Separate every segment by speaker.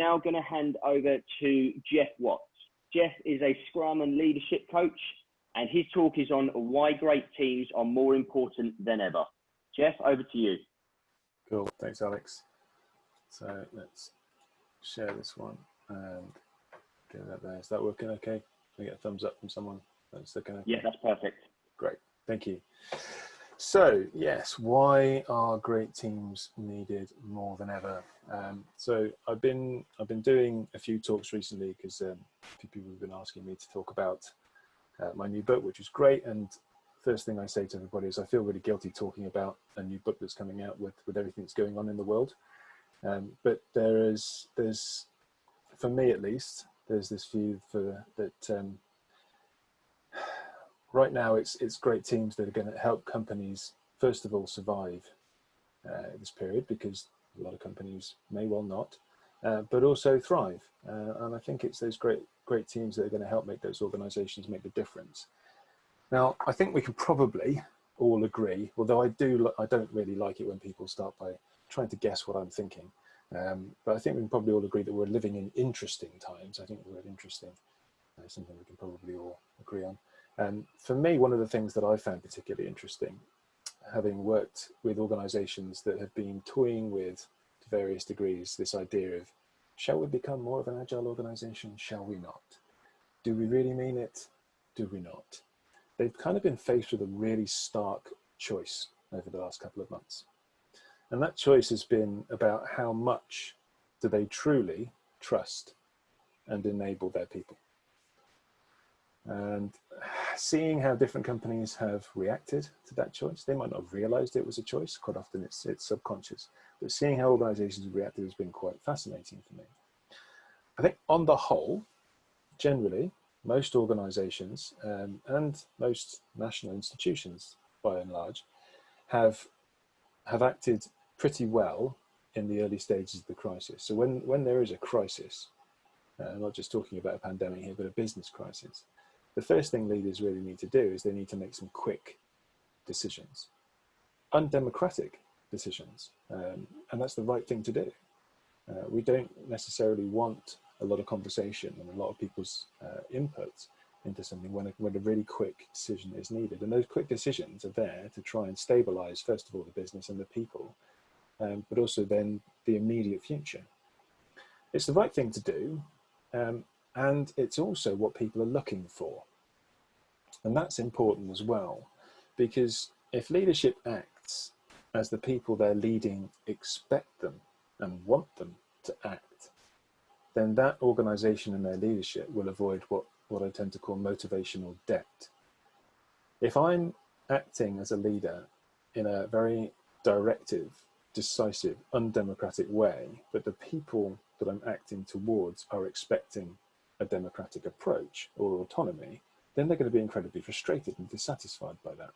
Speaker 1: Now going to hand over to Jeff Watts. Jeff is a Scrum and leadership coach, and his talk is on why great teams are more important than ever. Jeff, over to you.
Speaker 2: Cool, thanks Alex. So let's share this one and get that there. Is that working okay? Can I get a thumbs up from someone?
Speaker 1: That's looking okay. Yeah, that's perfect.
Speaker 2: Great, thank you. So yes, why are great teams needed more than ever? Um, so I've been I've been doing a few talks recently because um, a few people have been asking me to talk about uh, my new book, which is great. And first thing I say to everybody is I feel really guilty talking about a new book that's coming out with with everything that's going on in the world. Um, but there is there's for me at least there's this view for that um, right now it's it's great teams that are going to help companies first of all survive uh, this period because a lot of companies may well not uh, but also thrive. Uh, and I think it's those great great teams that are going to help make those organizations make the difference. Now I think we can probably all agree although I do I don't really like it when people start by trying to guess what I'm thinking um, but I think we can probably all agree that we're living in interesting times. I think the word interesting. Is something we can probably all agree on and for me, one of the things that I found particularly interesting, having worked with organizations that have been toying with, to various degrees, this idea of, shall we become more of an agile organization? Shall we not? Do we really mean it? Do we not? They've kind of been faced with a really stark choice over the last couple of months. And that choice has been about how much do they truly trust and enable their people. And seeing how different companies have reacted to that choice, they might not have realized it was a choice. Quite often it's, it's subconscious, but seeing how organizations have reacted has been quite fascinating for me. I think on the whole, generally, most organizations um, and most national institutions, by and large, have, have acted pretty well in the early stages of the crisis. So when, when there is a crisis, uh, I'm not just talking about a pandemic here, but a business crisis, the first thing leaders really need to do is they need to make some quick decisions, undemocratic decisions, um, and that's the right thing to do. Uh, we don't necessarily want a lot of conversation and a lot of people's uh, input into something when a, when a really quick decision is needed. And those quick decisions are there to try and stabilize, first of all, the business and the people, um, but also then the immediate future. It's the right thing to do, um, and it's also what people are looking for. And that's important as well, because if leadership acts as the people they're leading expect them and want them to act, then that organization and their leadership will avoid what, what I tend to call motivational debt. If I'm acting as a leader in a very directive, decisive, undemocratic way, but the people that I'm acting towards are expecting a democratic approach or autonomy, then they're going to be incredibly frustrated and dissatisfied by that.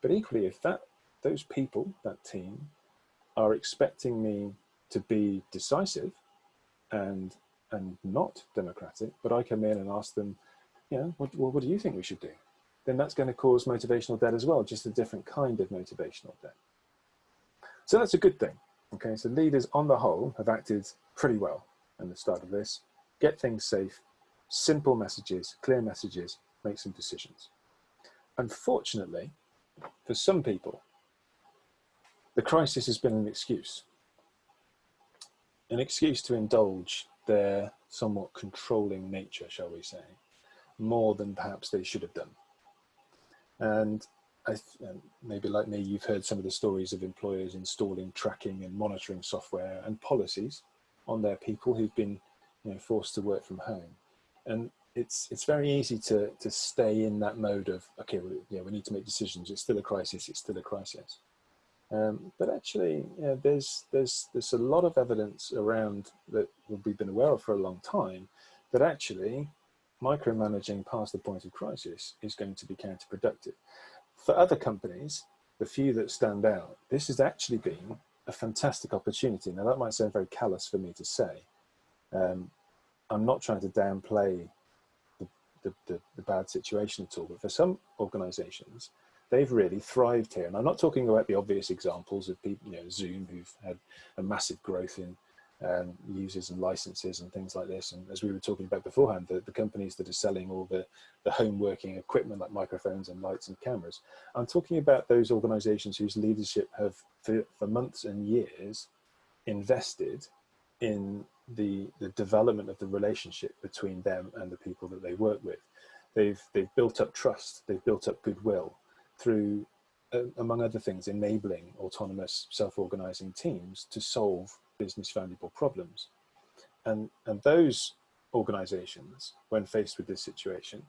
Speaker 2: But equally, if that those people, that team, are expecting me to be decisive and and not democratic, but I come in and ask them, you know, what, well, what do you think we should do? Then that's going to cause motivational debt as well, just a different kind of motivational debt. So that's a good thing. Okay, so leaders on the whole have acted pretty well in the start of this get things safe, simple messages, clear messages, make some decisions. Unfortunately, for some people, the crisis has been an excuse. An excuse to indulge their somewhat controlling nature, shall we say, more than perhaps they should have done. And I, maybe like me, you've heard some of the stories of employers installing tracking and monitoring software and policies on their people who've been you know, forced to work from home. And it's it's very easy to to stay in that mode of okay, well, yeah, we need to make decisions. It's still a crisis. It's still a crisis. Um, but actually, know, there's there's there's a lot of evidence around that we've been aware of for a long time that actually micromanaging past the point of crisis is going to be counterproductive. For other companies, the few that stand out, this has actually been a fantastic opportunity. Now that might sound very callous for me to say, um, I'm not trying to downplay the, the, the, the, bad situation at all, but for some organizations, they've really thrived here. And I'm not talking about the obvious examples of people, you know, Zoom, who've had a massive growth in um, users and licenses and things like this. And as we were talking about beforehand, the, the companies that are selling all the, the home working equipment like microphones and lights and cameras. I'm talking about those organizations whose leadership have for, for months and years invested in the, the development of the relationship between them and the people that they work with. They've, they've built up trust, they've built up goodwill through, uh, among other things, enabling autonomous self-organizing teams to solve business valuable problems. And, and those organizations, when faced with this situation,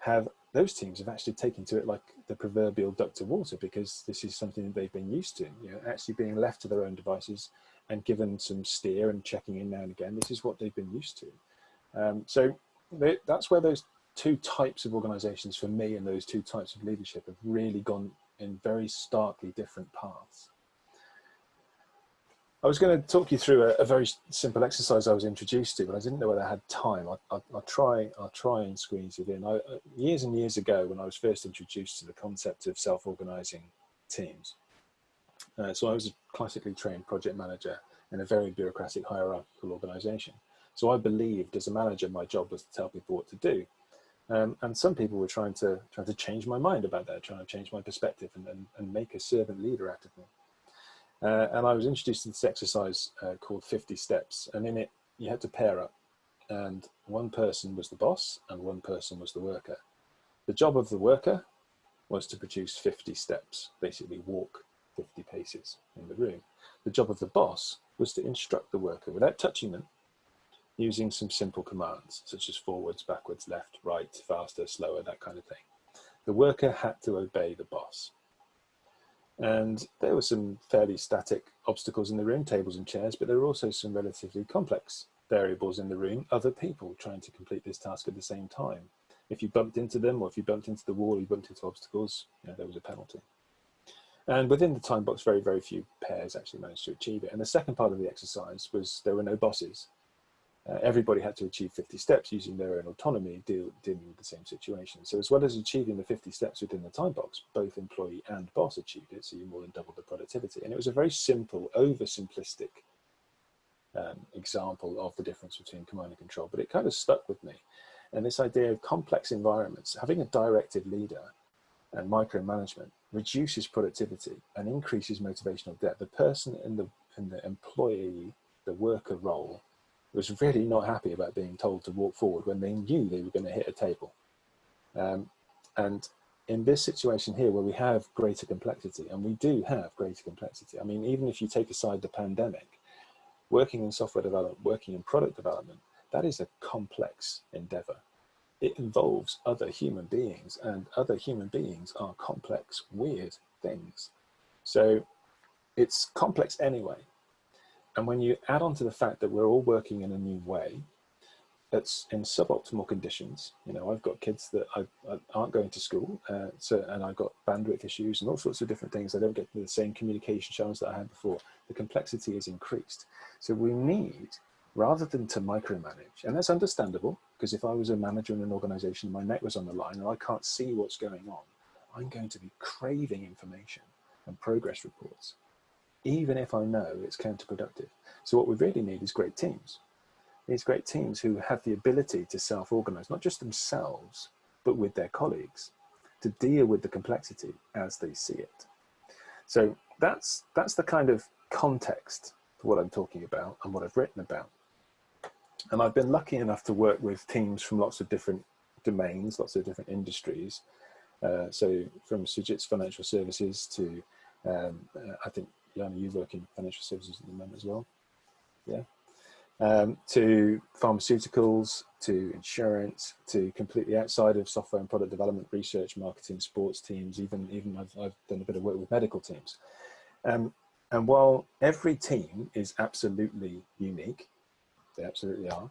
Speaker 2: have those teams have actually taken to it like the proverbial duck to water because this is something that they've been used to, you know, actually being left to their own devices and given some steer and checking in now and again. This is what they've been used to. Um, so they, that's where those two types of organizations for me and those two types of leadership have really gone in very starkly different paths. I was going to talk you through a, a, very simple exercise I was introduced to, but I didn't know whether I had time. I, will try. I'll try and squeeze it in. I, uh, years and years ago, when I was first introduced to the concept of self-organizing teams, uh, so I was a classically trained project manager in a very bureaucratic hierarchical organization. So I believed, as a manager, my job was to tell people what to do. Um, and some people were trying to trying to change my mind about that, trying to change my perspective and, and, and make a servant leader out of me. Uh, and I was introduced to this exercise uh, called 50 steps. And in it, you had to pair up. And one person was the boss and one person was the worker. The job of the worker was to produce 50 steps, basically walk 50 paces in the room. The job of the boss was to instruct the worker without touching them using some simple commands such as forwards, backwards, left, right, faster, slower, that kind of thing. The worker had to obey the boss. And there were some fairly static obstacles in the room, tables and chairs, but there were also some relatively complex variables in the room, other people trying to complete this task at the same time. If you bumped into them or if you bumped into the wall, you bumped into obstacles, you know, there was a penalty. And within the time box, very, very few pairs actually managed to achieve it. And the second part of the exercise was there were no bosses. Uh, everybody had to achieve 50 steps using their own autonomy, deal, dealing with the same situation. So as well as achieving the 50 steps within the time box, both employee and boss achieved it, so you more than doubled the productivity. And it was a very simple, oversimplistic um, example of the difference between command and control, but it kind of stuck with me. And this idea of complex environments, having a directed leader and micromanagement reduces productivity and increases motivational debt. The person in the, in the employee, the worker role, was really not happy about being told to walk forward when they knew they were going to hit a table. Um, and in this situation here, where we have greater complexity, and we do have greater complexity, I mean, even if you take aside the pandemic, working in software development, working in product development, that is a complex endeavor. It involves other human beings, and other human beings are complex, weird things. So it's complex anyway. And when you add on to the fact that we're all working in a new way, that's in suboptimal conditions. You know, I've got kids that I, I aren't going to school, uh, so and I've got bandwidth issues and all sorts of different things. I don't get the same communication channels that I had before. The complexity is increased. So we need, rather than to micromanage, and that's understandable, because if I was a manager in an organization, my neck was on the line and I can't see what's going on, I'm going to be craving information and progress reports even if I know it's counterproductive. So what we really need is great teams. These great teams who have the ability to self-organize, not just themselves, but with their colleagues, to deal with the complexity as they see it. So that's, that's the kind of context for what I'm talking about and what I've written about. And I've been lucky enough to work with teams from lots of different domains, lots of different industries. Uh, so from Sujit's financial services to, um, uh, I think Yana, you work in financial services at the moment as well. Yeah. Um, to pharmaceuticals, to insurance, to completely outside of software and product development, research, marketing, sports teams, even, even I've, I've done a bit of work with medical teams. Um, and while every team is absolutely unique, they absolutely are,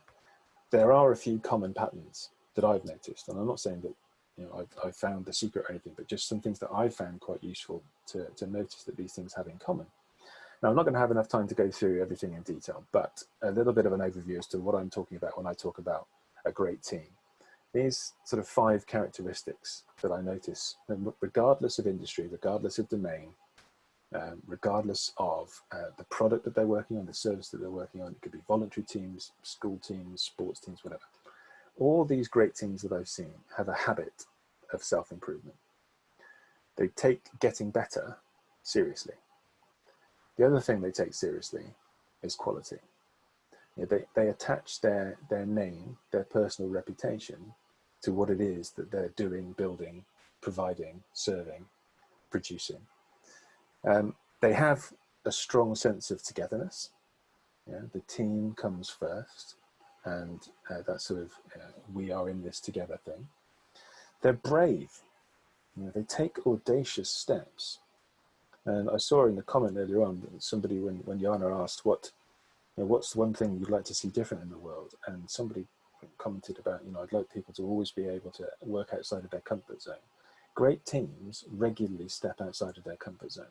Speaker 2: there are a few common patterns that I've noticed. And I'm not saying that you know, I've, I've, found the secret or anything, but just some things that I've found quite useful to, to notice that these things have in common. Now, I'm not going to have enough time to go through everything in detail, but a little bit of an overview as to what I'm talking about when I talk about a great team. These sort of five characteristics that I notice, regardless of industry, regardless of domain, um, regardless of uh, the product that they're working on, the service that they're working on. It could be voluntary teams, school teams, sports teams, whatever. All these great teams that I've seen have a habit of self-improvement. They take getting better seriously. The other thing they take seriously is quality. You know, they, they attach their, their name, their personal reputation to what it is that they're doing, building, providing, serving, producing. Um, they have a strong sense of togetherness. Yeah, the team comes first, and uh, that sort of uh, we are in this together thing. They're brave. You know, they take audacious steps. And I saw in the comment earlier on somebody when when Jana asked what, you know, what's the one thing you'd like to see different in the world, and somebody commented about, you know, I'd like people to always be able to work outside of their comfort zone. Great teams regularly step outside of their comfort zone.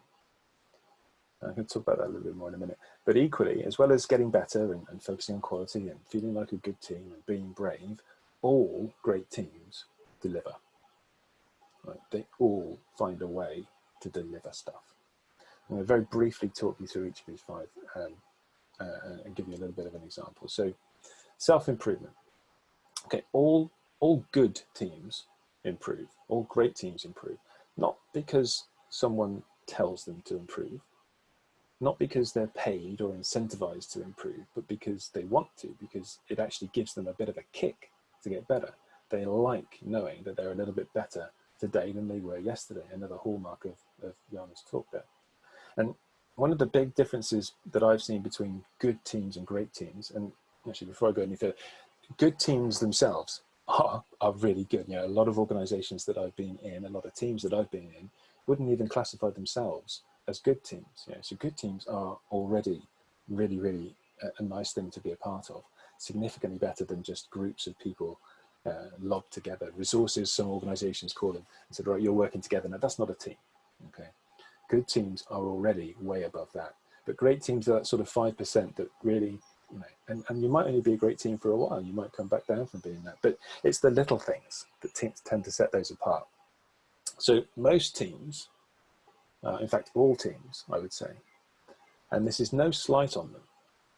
Speaker 2: I can talk about that a little bit more in a minute. But equally, as well as getting better and, and focusing on quality and feeling like a good team and being brave, all great teams deliver. Right? They all find a way to deliver stuff. I'm going to very briefly talk you through each of these five um, uh, and give you a little bit of an example. So self-improvement. Okay, all, all good teams improve, all great teams improve, not because someone tells them to improve, not because they're paid or incentivized to improve, but because they want to, because it actually gives them a bit of a kick to get better. They like knowing that they're a little bit better today than they were yesterday, another hallmark of, of Jana's talk there. And one of the big differences that I've seen between good teams and great teams, and actually before I go any further, good teams themselves are, are really good. You know, a lot of organizations that I've been in, a lot of teams that I've been in, wouldn't even classify themselves as good teams. Know, so good teams are already really, really a, a, nice thing to be a part of, significantly better than just groups of people uh, lobbed together. Resources, some organizations call them, and said, right, you're working together. Now that's not a team, okay? Good teams are already way above that. But great teams are that sort of 5% that really, you know, and, and you might only be a great team for a while. You might come back down from being that. But it's the little things that teams tend to set those apart. So most teams uh, in fact all teams I would say. And this is no slight on them.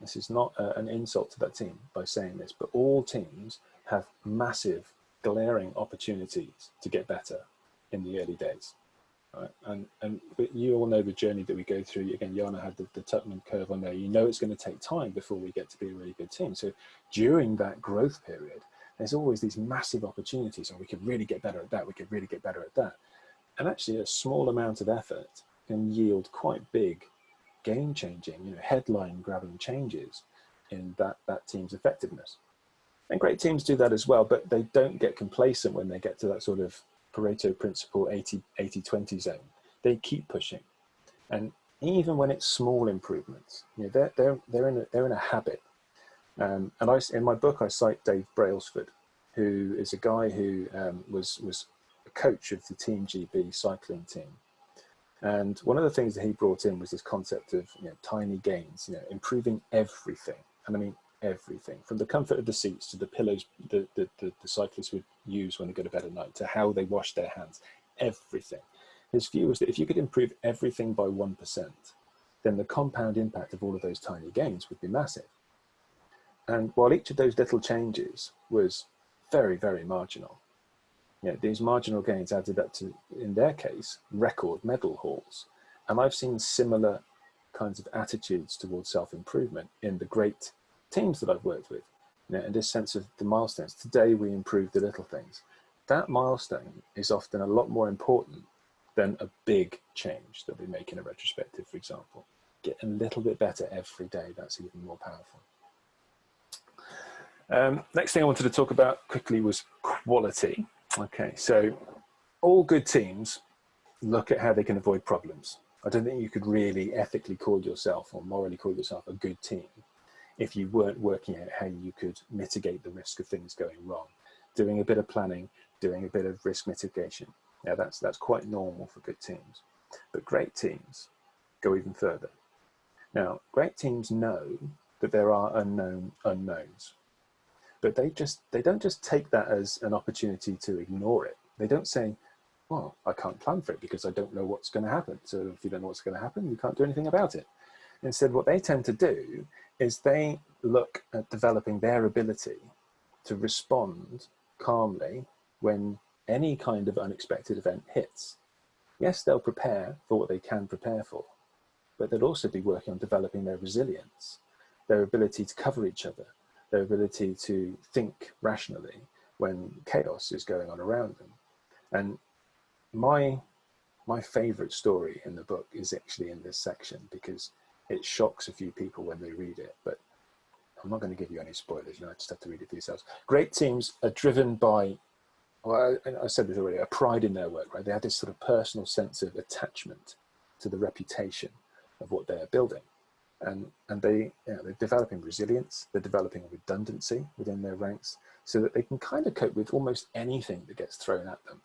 Speaker 2: This is not uh, an insult to that team by saying this but all teams have massive glaring opportunities to get better in the early days. Right? and and you all know the journey that we go through. Again Jana had the, the Tuckman curve on there. You know it's going to take time before we get to be a really good team. So during that growth period there's always these massive opportunities and we could really get better at that we could really get better at that and actually a small amount of effort can yield quite big game changing, you know, headline grabbing changes in that, that team's effectiveness. And great teams do that as well, but they don't get complacent when they get to that sort of Pareto principle 80, 80 20 zone. They keep pushing. And even when it's small improvements, you know, they're, they're, they're, in, a, they're in a habit. Um, and I, in my book, I cite Dave Brailsford, who is a guy who um, was, was coach of the Team GB cycling team. And one of the things that he brought in was this concept of you know, tiny gains, you know, improving everything. And I mean, everything from the comfort of the seats to the pillows the, the, the, the cyclists would use when they go to bed at night to how they wash their hands, everything. His view was that if you could improve everything by 1%, then the compound impact of all of those tiny gains would be massive. And while each of those little changes was very, very marginal, you know, these marginal gains added up to, in their case, record medal hauls. And I've seen similar kinds of attitudes towards self-improvement in the great teams that I've worked with. You know, in this sense of the milestones. Today we improve the little things. That milestone is often a lot more important than a big change that we make in a retrospective, for example. Get a little bit better every day, that's even more powerful. Um, next thing I wanted to talk about quickly was quality. Okay, so all good teams look at how they can avoid problems. I don't think you could really ethically call yourself or morally call yourself a good team if you weren't working out how you could mitigate the risk of things going wrong. Doing a bit of planning, doing a bit of risk mitigation. Now that's, that's quite normal for good teams. But great teams go even further. Now, great teams know that there are unknown unknowns but they just they don't just take that as an opportunity to ignore it. They don't say, well, I can't plan for it because I don't know what's going to happen. So if you don't know what's going to happen, you can't do anything about it. Instead, what they tend to do is they look at developing their ability to respond calmly when any kind of unexpected event hits. Yes, they'll prepare for what they can prepare for, but they'll also be working on developing their resilience, their ability to cover each other, their ability to think rationally when chaos is going on around them. And my, my favorite story in the book is actually in this section because it shocks a few people when they read it, but I'm not going to give you any spoilers, you know, I just have to read it for yourselves. Great teams are driven by, well, I, I said this already, a pride in their work, right? They have this sort of personal sense of attachment to the reputation of what they're building. And, and they, you know, they're developing resilience, they're developing redundancy within their ranks so that they can kind of cope with almost anything that gets thrown at them.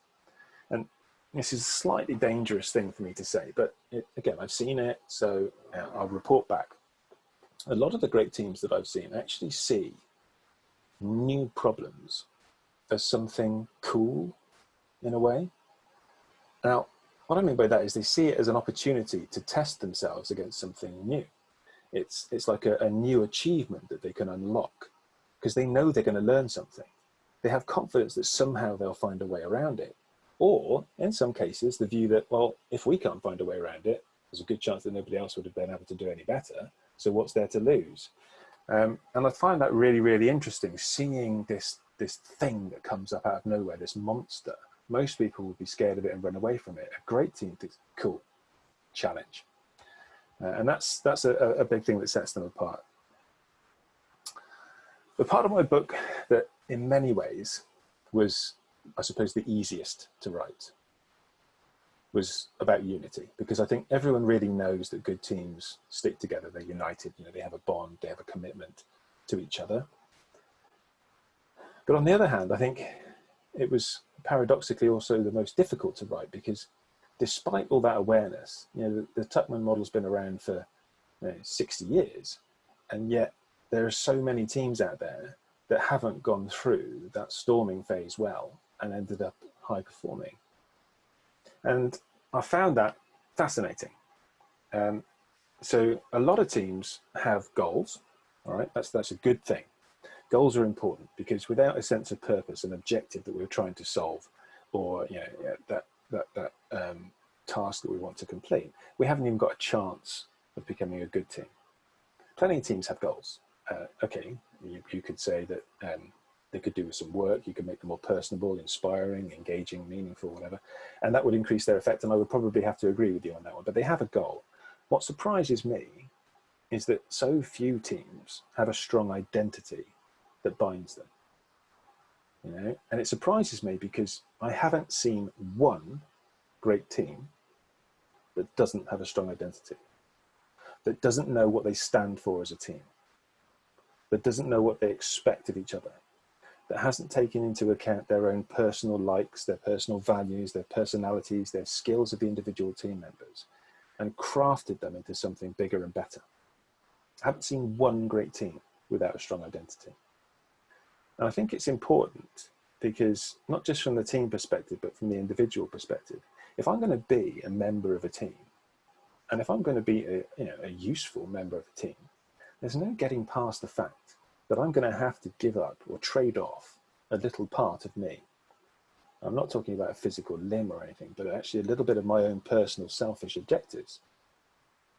Speaker 2: And this is a slightly dangerous thing for me to say, but it, again, I've seen it, so uh, I'll report back. A lot of the great teams that I've seen actually see new problems as something cool in a way. Now, what I mean by that is they see it as an opportunity to test themselves against something new. It's, it's like a, a new achievement that they can unlock because they know they're going to learn something. They have confidence that somehow they'll find a way around it. Or in some cases, the view that, well, if we can't find a way around it, there's a good chance that nobody else would have been able to do any better. So what's there to lose? Um, and I find that really, really interesting, seeing this, this thing that comes up out of nowhere, this monster most people would be scared of it and run away from it. A great team thinks, cool, challenge. Uh, and that's, that's a, a big thing that sets them apart. The part of my book that in many ways was, I suppose, the easiest to write was about unity because I think everyone really knows that good teams stick together, they're united, you know, they have a bond, they have a commitment to each other. But on the other hand, I think it was paradoxically also the most difficult to write because despite all that awareness, you know, the, the Tuckman model's been around for you know, 60 years, and yet there are so many teams out there that haven't gone through that storming phase well and ended up high performing. And I found that fascinating. Um, so a lot of teams have goals, all right, that's, that's a good thing. Goals are important because without a sense of purpose and objective that we're trying to solve, or you know that that that um, task that we want to complete, we haven't even got a chance of becoming a good team. Plenty of teams have goals. Uh, okay, you, you, could say that um, they could do with some work. You could make them more personable, inspiring, engaging, meaningful, whatever, and that would increase their effect. And I would probably have to agree with you on that one. But they have a goal. What surprises me is that so few teams have a strong identity that binds them. You know, and it surprises me because I haven't seen one great team that doesn't have a strong identity, that doesn't know what they stand for as a team, that doesn't know what they expect of each other, that hasn't taken into account their own personal likes, their personal values, their personalities, their skills of the individual team members, and crafted them into something bigger and better. I haven't seen one great team without a strong identity. And I think it's important because not just from the team perspective, but from the individual perspective, if I'm going to be a member of a team, and if I'm going to be a, you know, a useful member of a team, there's no getting past the fact that I'm going to have to give up or trade off a little part of me. I'm not talking about a physical limb or anything, but actually a little bit of my own personal selfish objectives.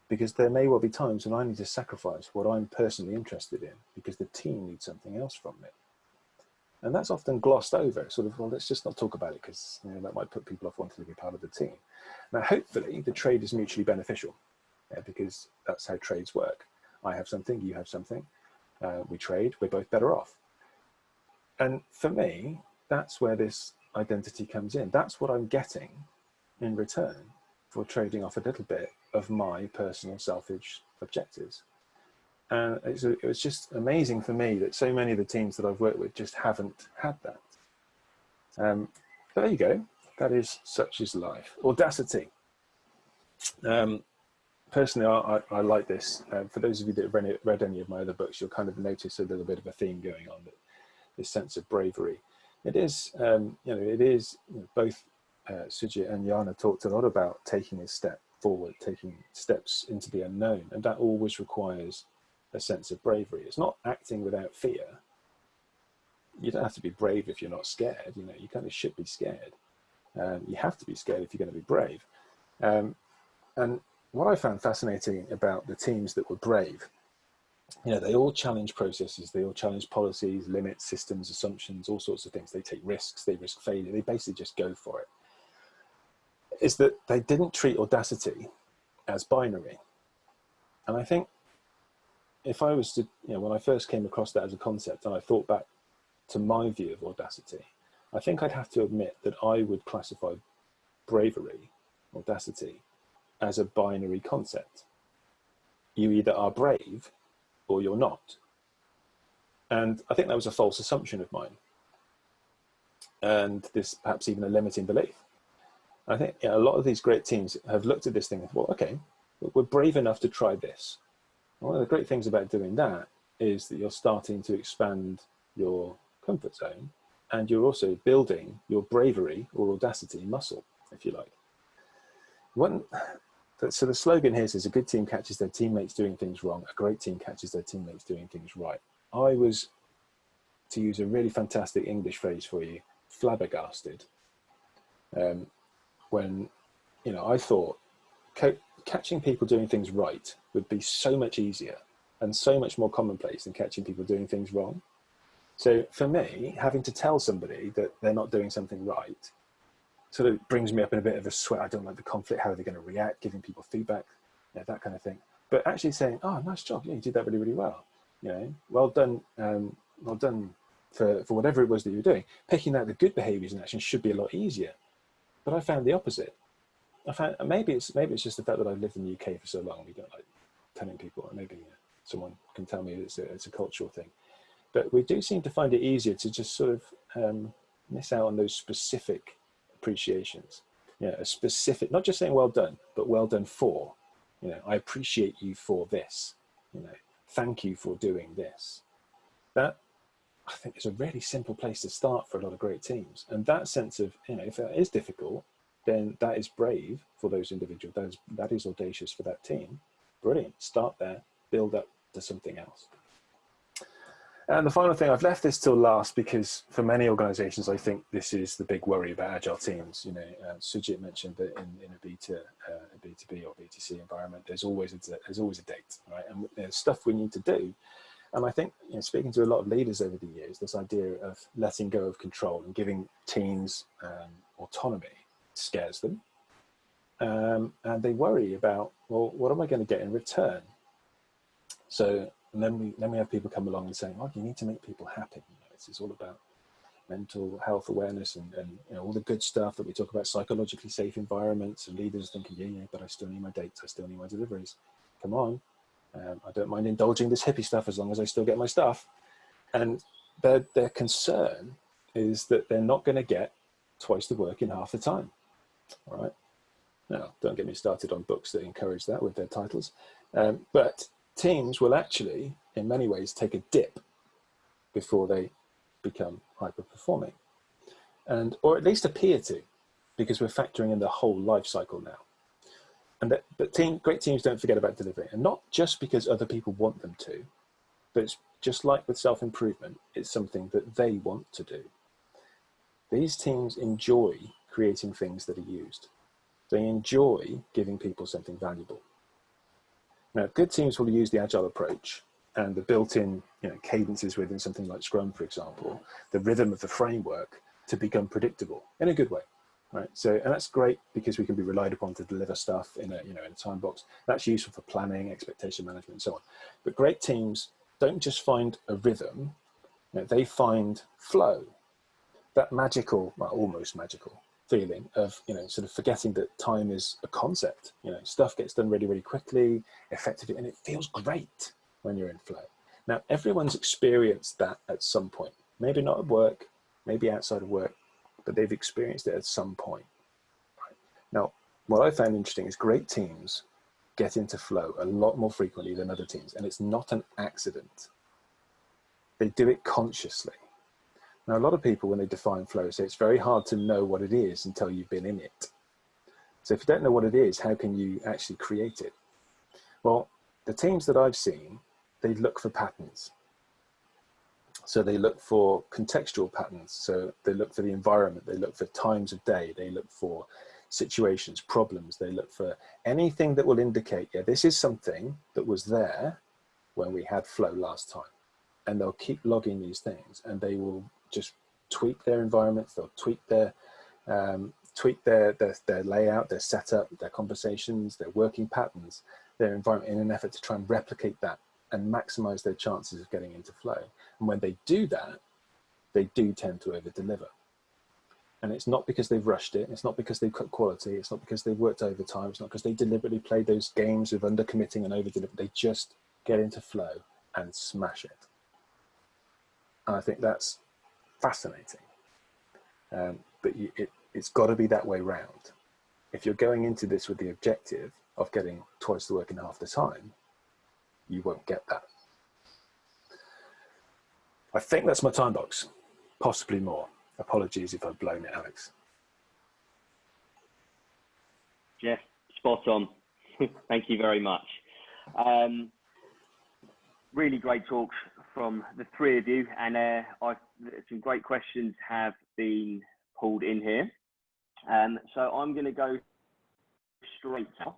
Speaker 2: Because there may well be times when I need to sacrifice what I'm personally interested in because the team needs something else from me. And that's often glossed over, sort of, well, let's just not talk about it because you know, that might put people off wanting to be part of the team. Now, hopefully the trade is mutually beneficial yeah, because that's how trades work. I have something, you have something, uh, we trade, we're both better off. And for me, that's where this identity comes in. That's what I'm getting in return for trading off a little bit of my personal selfish objectives. And it's, it was just amazing for me that so many of the teams that I've worked with just haven't had that. Um, there you go. That is such is life. Audacity. Um, personally, I, I, I, like this. Uh, for those of you that have read, read, any of my other books, you'll kind of notice a little bit of a theme going on. That this sense of bravery. It is, um, you know, it is you know, both uh, Sujit and Yana talked a lot about taking a step forward, taking steps into the unknown, and that always requires a sense of bravery. It's not acting without fear. You don't have to be brave if you're not scared. You know, you kind of should be scared. Um, you have to be scared if you're going to be brave. Um, and what I found fascinating about the teams that were brave, you know, they all challenge processes, they all challenge policies, limits, systems, assumptions, all sorts of things. They take risks, they risk failure, they basically just go for it. Is that they didn't treat audacity as binary. And I think if I was to, you know, when I first came across that as a concept and I thought back to my view of audacity, I think I'd have to admit that I would classify bravery, audacity, as a binary concept. You either are brave or you're not. And I think that was a false assumption of mine. And this perhaps even a limiting belief. I think you know, a lot of these great teams have looked at this thing and well, okay, we're brave enough to try this. One of the great things about doing that is that you're starting to expand your comfort zone and you're also building your bravery or audacity muscle, if you like. One, so the slogan here says a good team catches their teammates doing things wrong, a great team catches their teammates doing things right. I was, to use a really fantastic English phrase for you, flabbergasted um, when, you know, I thought catching people doing things right would be so much easier and so much more commonplace than catching people doing things wrong. So for me, having to tell somebody that they're not doing something right sort of brings me up in a bit of a sweat. I don't like the conflict. How are they going to react? Giving people feedback, yeah, that kind of thing. But actually saying, "Oh, nice job. Yeah, you did that really, really well. You know, well done. Um, well done for for whatever it was that you were doing." Picking out the good behaviours and actions should be a lot easier. But I found the opposite. I found maybe it's maybe it's just the fact that I've lived in the UK for so long. We don't like telling people, or maybe someone can tell me it's a, it's a cultural thing. But we do seem to find it easier to just sort of um, miss out on those specific appreciations. You know, a specific, not just saying well done, but well done for. You know, I appreciate you for this. You know, thank you for doing this. That I think is a really simple place to start for a lot of great teams. And that sense of, you know, if that is difficult, then that is brave for those individuals. That is, that is audacious for that team. Brilliant. Start there, build up to something else. And the final thing, I've left this till last because for many organizations, I think this is the big worry about agile teams. You know, uh, Sujit mentioned that in, in a, B2, uh, a B2B or B2C environment, there's always a, there's always a date, right? And there's stuff we need to do. And I think, you know, speaking to a lot of leaders over the years, this idea of letting go of control and giving teams um, autonomy scares them. Um, and they worry about, well, what am I going to get in return? So then we then we have people come along and saying, "Oh, you need to make people happy." You know, it's, it's all about mental health awareness and, and you know all the good stuff that we talk about, psychologically safe environments, and leaders thinking, "Yeah, yeah, but I still need my dates, I still need my deliveries." Come on, um, I don't mind indulging this hippie stuff as long as I still get my stuff. And their their concern is that they're not going to get twice the work in half the time. All right. Now, don't get me started on books that encourage that with their titles, um, but teams will actually, in many ways, take a dip before they become hyper performing. And, or at least appear to, because we're factoring in the whole life cycle now. And that, but team, great teams don't forget about delivery. And not just because other people want them to, but it's just like with self-improvement, it's something that they want to do. These teams enjoy creating things that are used. They enjoy giving people something valuable. Now, good teams will use the agile approach and the built-in you know, cadences within something like Scrum, for example, the rhythm of the framework to become predictable in a good way, right? So, and that's great because we can be relied upon to deliver stuff in a, you know, in a time box. That's useful for planning, expectation management, and so on. But great teams don't just find a rhythm, you know, they find flow, that magical, well, almost magical feeling of you know sort of forgetting that time is a concept. You know stuff gets done really really quickly effectively and it feels great when you're in flow. Now everyone's experienced that at some point. Maybe not at work maybe outside of work but they've experienced it at some point. Right? now what i found interesting is great teams get into flow a lot more frequently than other teams and it's not an accident. They do it consciously Now, a lot of people, when they define flow, say it's very hard to know what it is until you've been in it. So if you don't know what it is, how can you actually create it? Well, the teams that I've seen, they look for patterns. So they look for contextual patterns. So they look for the environment, they look for times of day, they look for situations, problems, they look for anything that will indicate, yeah, this is something that was there when we had flow last time. And they'll keep logging these things and they will just tweak their environments, they'll tweak their um, tweak their, their, their layout, their setup, their conversations, their working patterns, their environment in an effort to try and replicate that and maximize their chances of getting into flow. And when they do that, they do tend to over deliver. And it's not because they've rushed it. It's not because they've cut quality. It's not because they've worked overtime. It's not because they deliberately played those games of under committing and over delivering. They just get into flow and smash it. And I think that's fascinating. Um, but you, it, it's got to be that way round. If you're going into this with the objective of getting twice the work in half the time, you won't get that. I think that's my time box, possibly more. Apologies if I've blown it, Alex.
Speaker 1: Jeff, spot on. Thank you very much. Um, really great talks from the three of you, and uh, some great questions have been pulled in here. Um, so I'm going to go straight now.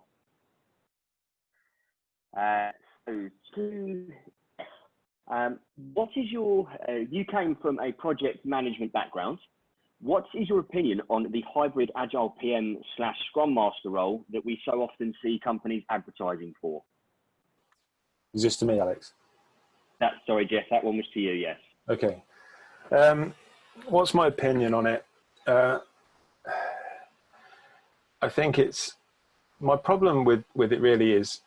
Speaker 1: Uh, so to, um, what is your, uh, you came from a project management background. What is your opinion on the hybrid agile PM slash scrum master role that we so often see companies advertising for?
Speaker 2: Is this to me, Alex?
Speaker 1: That, sorry, Jeff, that one was to you, yes.
Speaker 2: Okay. Um, what's my opinion on it? Uh, I think it's my problem with with it really is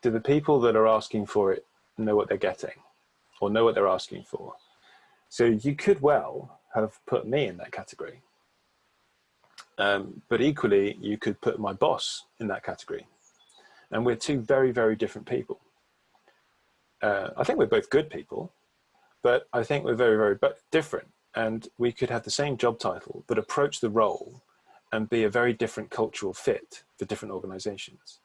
Speaker 2: do the people that are asking for it know what they're getting or know what they're asking for? So you could well have put me in that category. Um, but equally, you could put my boss in that category. And we're two very, very different people. Uh, I think we're both good people, but I think we're very, very different. And we could have the same job title, but approach the role and be a very different cultural fit for different organizations.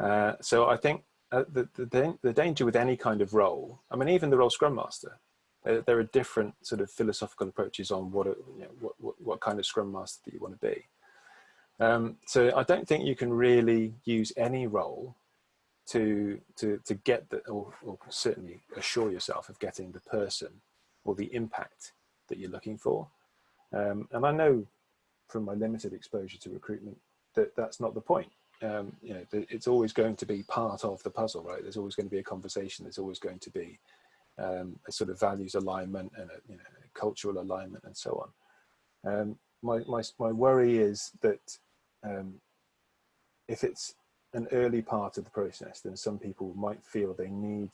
Speaker 2: Uh, so I think uh, the, the, the, danger with any kind of role, I mean, even the role Scrum Master, there, there are different sort of philosophical approaches on what, you know, what, what, what, kind of Scrum Master that you want to be. Um, so I don't think you can really use any role to, to, to get the, or, or certainly assure yourself of getting the person or the impact that you're looking for. Um, and I know from my limited exposure to recruitment that that's not the point. Um, you know, it's always going to be part of the puzzle, right? There's always going to be a conversation. There's always going to be um, a sort of values alignment and a, you know, a cultural alignment and so on. Um, my, my, my worry is that um, if it's an early part of the process, then some people might feel they need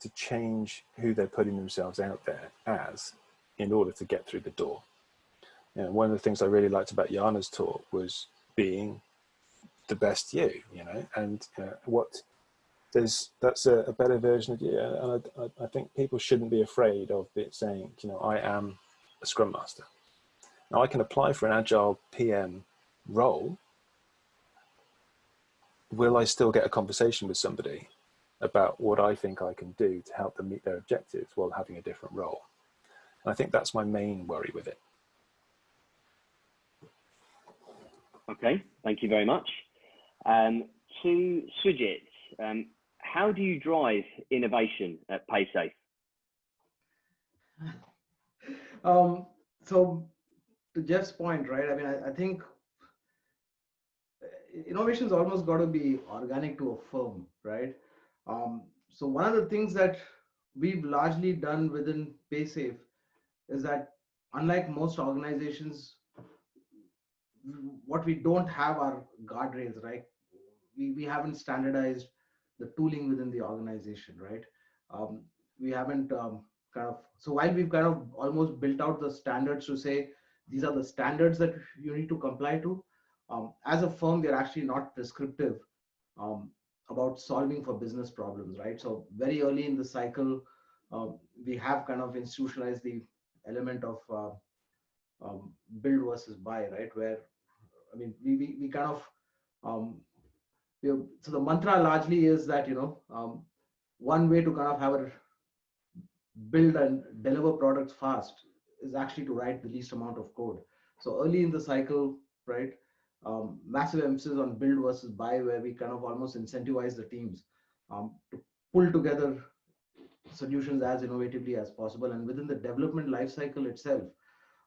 Speaker 2: to change who they're putting themselves out there as in order to get through the door know, one of the things I really liked about Jana's talk was being the best you, you know, and uh, what there's that's a, a, better version of you. And I, I, think people shouldn't be afraid of it saying, you know, I am a scrum master. Now I can apply for an agile PM role. Will I still get a conversation with somebody about what I think I can do to help them meet their objectives while having a different role? And I think that's my main worry with it.
Speaker 1: Okay, thank you very much. Um, to Sujit, um, how do you drive innovation at PaySafe?
Speaker 3: Um, so to Jeff's point, right? I mean, I, I think innovation is almost got to be organic to a firm, right? Um, so one of the things that we've largely done within PaySafe is that unlike most organizations what we don't have are guardrails, right? We, we haven't standardized the tooling within the organization, right? Um, we haven't um, kind of, so while we've kind of almost built out the standards to say, these are the standards that you need to comply to, um, as a firm, they're actually not prescriptive um, about solving for business problems, right? So very early in the cycle, uh, we have kind of institutionalized the element of uh, um, build versus buy, right? Where I mean, we we, we kind of um, we have, so the mantra largely is that you know um, one way to kind of have a build and deliver products fast is actually to write the least amount of code. So early in the cycle, right, um, massive emphasis on build versus buy, where we kind of almost incentivize the teams um, to pull together solutions as innovatively as possible. And within the development lifecycle itself,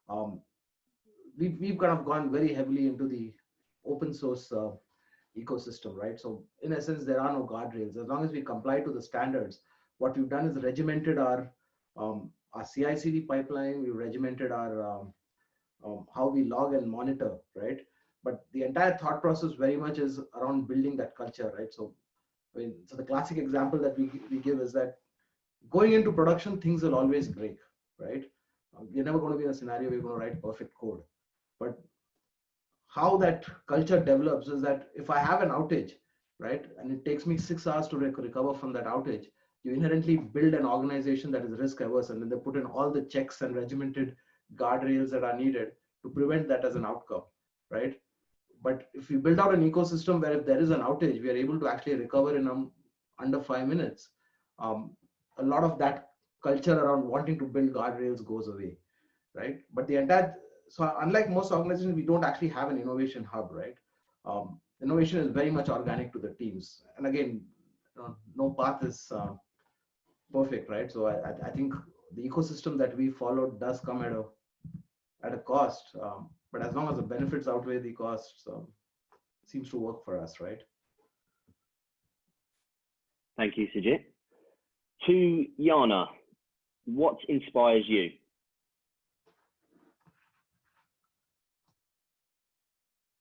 Speaker 3: um, we've, we've kind of gone very heavily into the open source uh, ecosystem, right? So in essence, there are no guardrails. As long as we comply to the standards, what we've done is regimented our um, our CI/CD pipeline. We've regimented our um, um, how we log and monitor, right? But the entire thought process very much is around building that culture, right? So, I mean, so the classic example that we we give is that going into production, things will always break, right? Um, you're never going to be in a scenario where you're going to write perfect code, but how that culture develops is that if I have an outage, right, and it takes me six hours to rec recover from that outage, you inherently build an organization that is risk averse and then they put in all the checks and regimented guardrails that are needed to prevent that as an outcome, right? But if we build out an ecosystem where if there is an outage, we are able to actually recover in um, under five minutes, um, a lot of that culture around wanting to build guardrails goes away, right? But the entire, so unlike most organizations, we don't actually have an innovation hub, right? Um, innovation is very much organic to the teams. And again, no path is uh, perfect, right? So I, I think the ecosystem that we followed does come at a at a cost, um, but as long as the benefits outweigh the costs, um, seems to work for us, right?
Speaker 1: Thank you, Sujit. To Yana, what inspires you?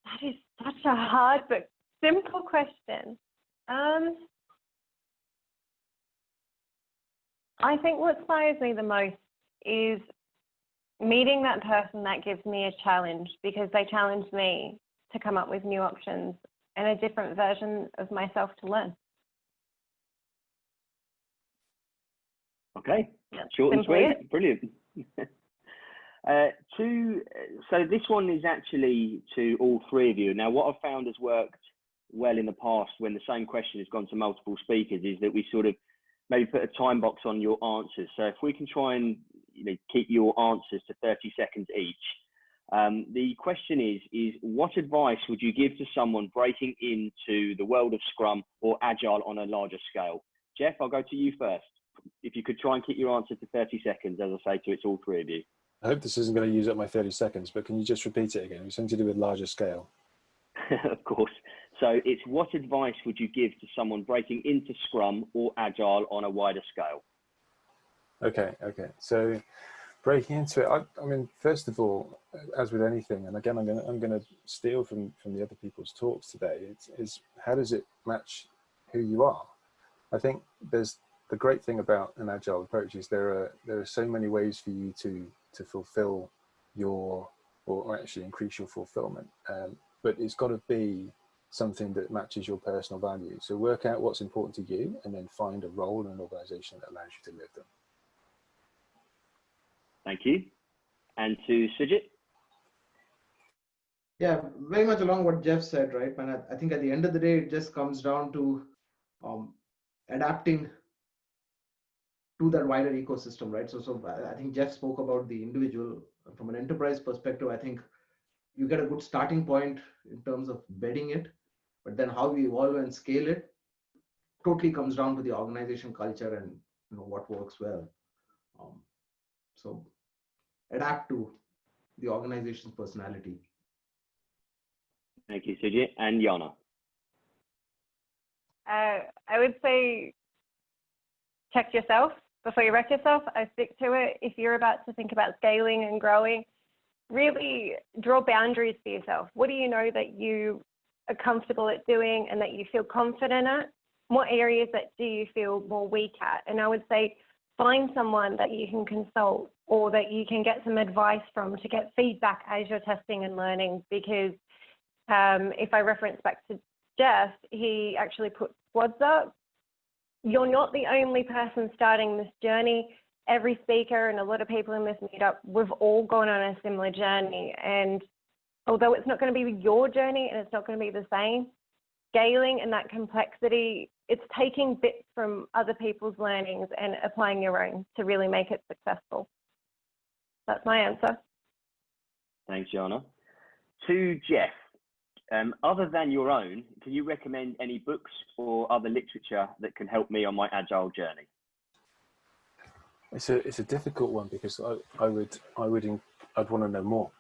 Speaker 4: That is such a hard but simple question. Um, I think what inspires me the most is meeting that person that gives me a challenge because they challenge me to come up with new options and a different version of myself to learn.
Speaker 1: Okay, That's short and sweet, it. brilliant. uh, to, so this one is actually to all three of you. Now, what I've found has worked well in the past when the same question has gone to multiple speakers is that we sort of maybe put a time box on your answers. So if we can try and you know keep your answers to 30 seconds each. Um, the question is, is what advice would you give to someone breaking into the world of Scrum or Agile on a larger scale? Jeff, I'll go to you first. If you could try and keep your answer to 30 seconds, as I say to it's all three of you.
Speaker 2: I hope this isn't going to use up my 30 seconds, but can you just repeat it again? It's something to do with larger scale.
Speaker 1: of course. So it's what advice would you give to someone breaking into Scrum or Agile on a wider scale?
Speaker 2: Okay, okay. So breaking into it, I, I mean, first of all, as with anything, and again, I'm going to I'm going to steal from from the other people's talks today. It's, is how does it match who you are? I think there's the great thing about an agile approach is there are there are so many ways for you to to fulfill your or actually increase your fulfillment. Um, but it's got to be something that matches your personal values. So work out what's important to you and then find a role in an organization that allows you to live them.
Speaker 1: Thank you. And to Sujit?
Speaker 3: Yeah, very much along what Jeff said, right? And I, think at the end of the day, it just comes down to um, adapting to that wider ecosystem, right? So, so I think Jeff spoke about the individual from an enterprise perspective. I think you get a good starting point in terms of bedding it but then how we evolve and scale it totally comes down to the organization culture and you know what works well um, so adapt to the organization's personality
Speaker 1: thank you Sujit and Yana
Speaker 4: uh, I would say check yourself before you wreck yourself. I stick to it. If you're about to think about scaling and growing, really draw boundaries for yourself. What do you know that you are comfortable at doing and that you feel confident at? What areas that do you feel more weak at? And I would say find someone that you can consult or that you can get some advice from to get feedback as you're testing and learning. Because um, if I reference back to Jeff, he actually put squads up. You're not the only person starting this journey. every speaker and a lot of people in this meetup, we've all gone on a similar journey. And although it's not going to be your journey and it's not going to be the same, scaling and that complexity, it's taking bits from other people's learnings and applying your own to really make it successful. That's my answer.
Speaker 1: Thanks, Jana. To Jeff, um, other than your own, can you recommend any books or other literature that can help me on my agile journey?
Speaker 2: It's a it's a difficult one because I, I would I would in, I'd want to know more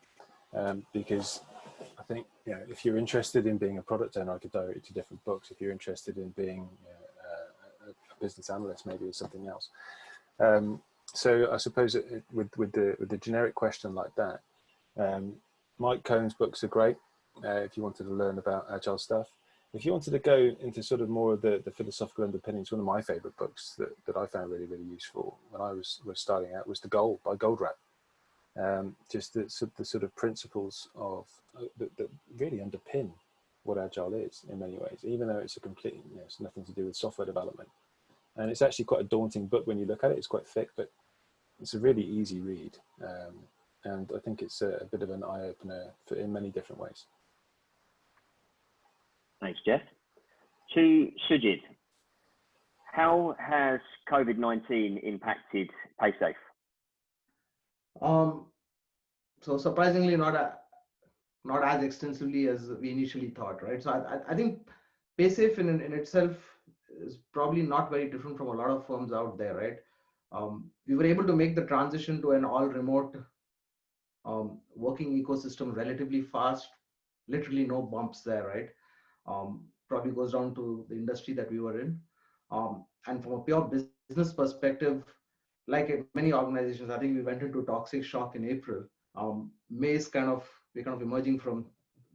Speaker 2: um, because I think you know if you're interested in being a product owner, I could direct you to different books. If you're interested in being you know, a, a, business analyst, maybe or something else. Um, so I suppose it, with with the with the generic question like that, um, Mike Cohn's books are great uh, if you wanted to learn about agile stuff. If you wanted to go into sort of more of the, the philosophical underpinnings, one of my favorite books that, that I found really, really useful when I was, was starting out was The Goal by Goldratt. Um, just the, the, sort of principles of uh, that, that, really underpin what agile is in many ways, even though it's a complete, you know, it's nothing to do with software development. And it's actually quite a daunting book when you look at it. It's quite thick, but it's a really easy read. Um, and I think it's a, a bit of an eye opener for, in many different ways.
Speaker 1: Thanks, Jeff. To Sujit, how has COVID-19 impacted PaySafe?
Speaker 3: Um, so surprisingly, not a, not as extensively as we initially thought, right? So I, I think PaySafe in, in itself is probably not very different from a lot of firms out there, right? Um, we were able to make the transition to an all remote um, working ecosystem relatively fast, literally no bumps there, right? um, probably goes down to the industry that we were in. Um, and from a pure business perspective, like many organizations, I think we went into toxic shock in April. Um, May is kind of we're kind of emerging from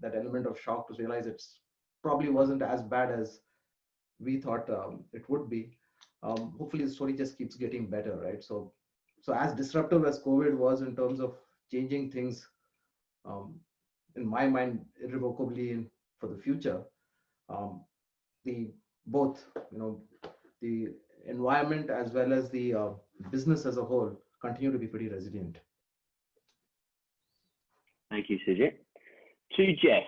Speaker 3: that element of shock to realize it's probably wasn't as bad as we thought um, it would be. Um, hopefully, the story just keeps getting better, right? So, so as disruptive as COVID was in terms of changing things, um, in my mind, irrevocably in, for the future, um, the both you know the environment as well as the uh, business as a whole continue to be pretty resilient.
Speaker 1: Thank you, Sujit. To Jeff,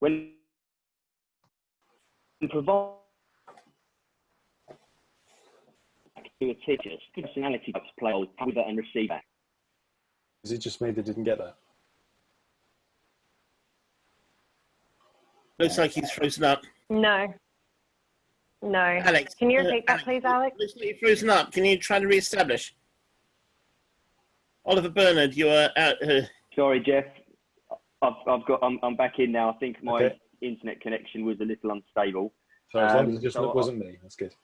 Speaker 1: when provide to a teacher, personality types play with and receiver.
Speaker 2: Is it just me that didn't get that?
Speaker 5: Looks like he's frozen up.
Speaker 4: No. No.
Speaker 5: Alex.
Speaker 4: Can you uh, repeat uh, that, please, Alex?
Speaker 5: Looks like you're frozen up. Can you try to re-establish? Oliver Bernard, you are out. Uh...
Speaker 1: Sorry, Jeff. I've, I've got. I'm, I'm back in now. I think my okay. internet connection was a little unstable.
Speaker 2: So as long as it just so wasn't me, that's good.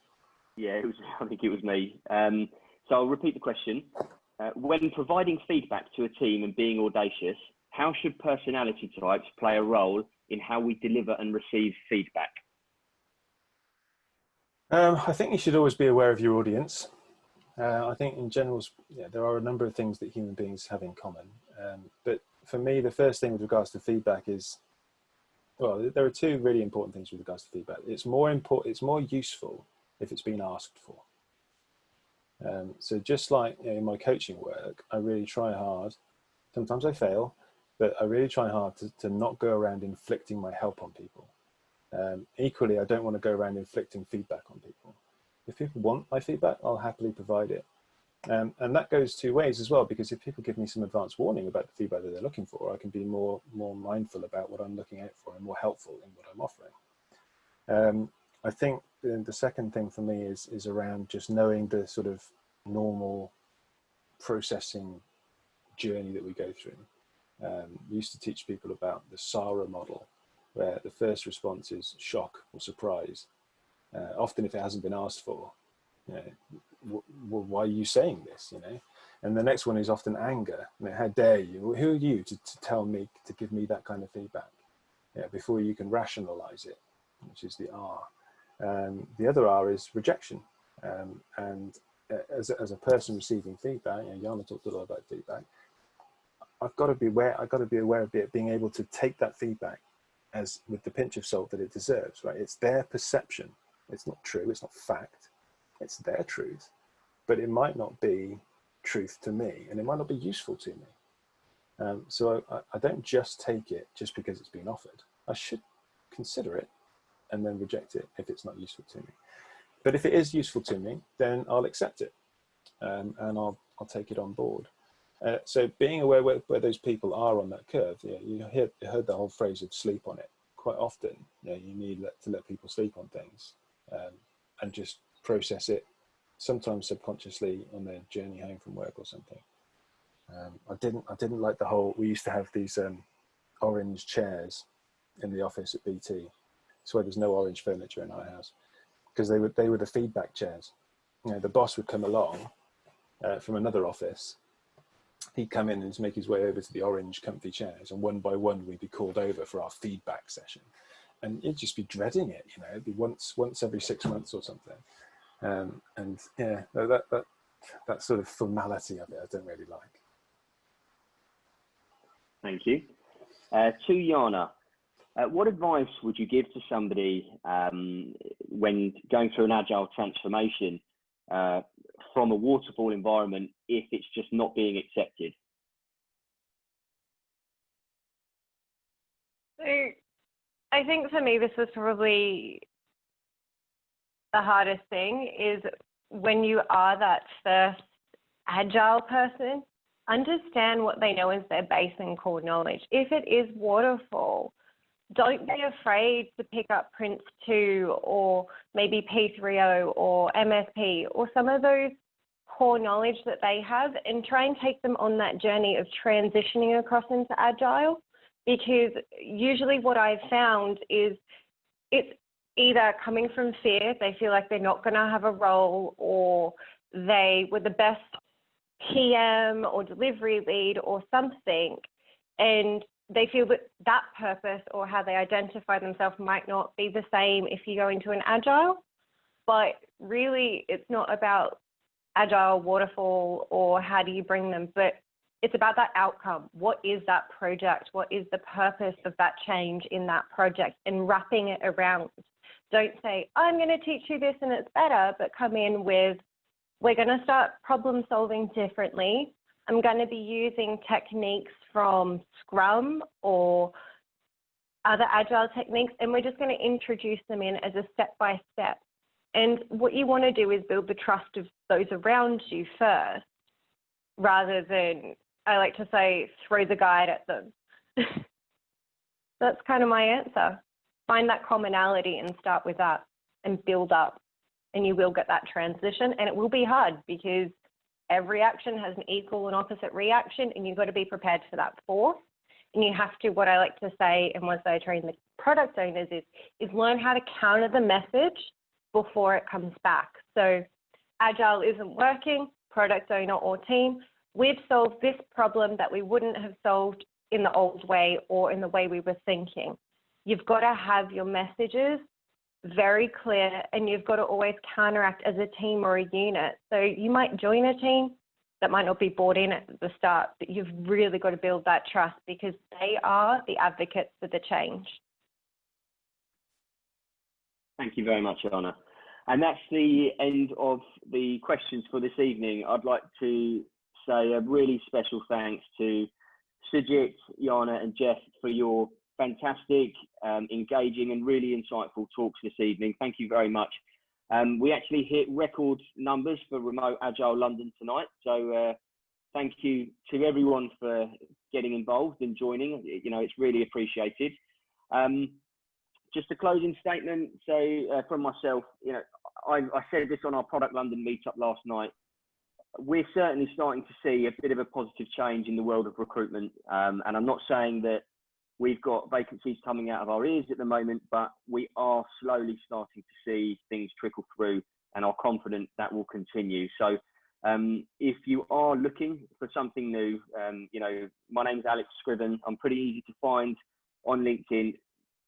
Speaker 1: Yeah, it was. I think it was me. Um, so I'll repeat the question. Uh, when providing feedback to a team and being audacious, how should personality types play a role in how we deliver and receive feedback?
Speaker 2: Um, I think you should always be aware of your audience. Uh, I think in general, yeah, there are a number of things that human beings have in common. Um, but for me, the first thing with regards to feedback is, well, there are two really important things with regards to feedback. It's more important, it's more useful if it's been asked for. Um, so just like you know, in my coaching work, I really try hard. Sometimes I fail, but I really try hard to, to not go around inflicting my help on people. Um, equally, I don't want to go around inflicting feedback on people. If people want my feedback, I'll happily provide it. Um, and that goes two ways as well, because if people give me some advance warning about the feedback that they're looking for, I can be more, more mindful about what I'm looking out for and more helpful in what I'm offering. Um, I think the second thing for me is, is around just knowing the sort of normal processing journey that we go through um, we used to teach people about the SARA model, where the first response is shock or surprise. Uh, often if it hasn't been asked for, you know, why are you saying this, you know? And the next one is often anger. I mean, how dare you? Who are you to, to tell me, to give me that kind of feedback? Yeah, before you can rationalize it, which is the R. Um, the other R is rejection. Um, and uh, as, as a person receiving feedback, know, Jana talked a lot about feedback, I've got to be aware, I've got to be aware of it, being able to take that feedback as with the pinch of salt that it deserves, right? It's their perception. It's not true. It's not fact. It's their truth, but it might not be truth to me, and it might not be useful to me. Um, so I, I don't just take it just because it's been offered. I should consider it and then reject it if it's not useful to me. But if it is useful to me, then I'll accept it um, and I'll, I'll take it on board. Uh, so being aware where, where those people are on that curve, you, hear, heard the whole phrase of sleep on it. Quite often, you, know, you need let, to let people sleep on things um, and just process it, sometimes subconsciously on their journey home from work or something. Um, I didn't I didn't like the whole. We used to have these um, orange chairs in the office at BT. So there's no orange furniture in our house because they were they were the feedback chairs. You know, the boss would come along uh, from another office. He'd come in and make his way over to the orange comfy chairs, and one by one we'd be called over for our feedback session. And you'd just be dreading it, you know, it'd be once once every six months or something. Um, and yeah, that that that sort of formality of it, I don't really like.
Speaker 1: Thank you. Uh, to Jana, uh, what advice would you give to somebody um, when going through an agile transformation uh, from a waterfall environment if it's just not being accepted?
Speaker 4: So I think for me, this was probably the hardest thing is when you are that first agile person understand what they know as their base and core knowledge. If it is waterfall, don't be afraid to pick up Prince 2 or maybe P3O or MSP or some of those core knowledge that they have and try and take them on that journey of transitioning across into Agile. Because usually what I've found is it's either coming from fear, they feel like they're not going to have a role, or they were the best PM or delivery lead or something, and they feel that that purpose or how they identify themselves might not be the same if you go into an agile. But really, it's not about agile, waterfall, or how do you bring them, but it's about that outcome. What is that project? What is the purpose of that change in that project and wrapping it around? Don't say, I'm going to teach you this and it's better, but come in with we're going to start problem solving differently. I'm going to be using techniques from Scrum or other agile techniques, and we're just going to introduce them in as a step by step. And what you want to do is build the trust of those around you first, rather than, I like to say, throw the guide at them. That's kind of my answer. Find that commonality and start with that and build up and you will get that transition and it will be hard because every action has an equal and opposite reaction and you've got to be prepared for that force. And you have to what i like to say and once i train the product owners is is learn how to counter the message before it comes back. So agile isn't working product owner or team we've solved this problem that we wouldn't have solved in the old way or in the way we were thinking. You've got to have your messages very clear and you've got to always counteract as a team or a unit. So you might join a team that might not be bought in at the start, but you've really got to build that trust because they are the advocates for the change.
Speaker 1: Thank you very much, Anna. And that's the end of the questions for this evening. I'd like to say a really special thanks to Sujit, Yana, and Jeff for your fantastic, um, engaging, and really insightful talks this evening. Thank you very much. Um, we actually hit record numbers for Remote Agile London tonight. So uh, thank you to everyone for getting involved and joining. You know, it's really appreciated. Um, just a closing statement. So uh, from myself, you know, I, I said this on our Product London meetup last night we're certainly starting to see a bit of a positive change in the world of recruitment. Um, and I'm not saying that We've got vacancies coming out of our ears at the moment, but we are slowly starting to see things trickle through and are confident that will continue. So um, if you are looking for something new, um, you know, my name's Alex Scriven. I'm pretty easy to find on LinkedIn.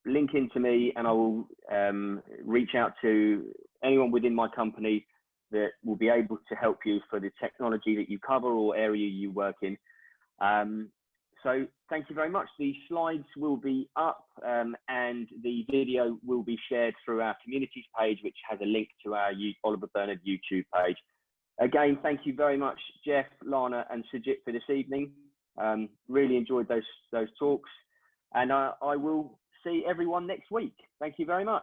Speaker 1: Link into me and I will um, reach out to anyone within my company that will be able to help you for the technology that you cover or area you work in. Um, so thank you very much. The slides will be up um, and the video will be shared through our communities page, which has a link to our Oliver Bernard YouTube page. Again, thank you very much, Jeff, Lana, and Sujit for this evening. Um, really enjoyed those those talks, and uh, I will see everyone next week. Thank you very much.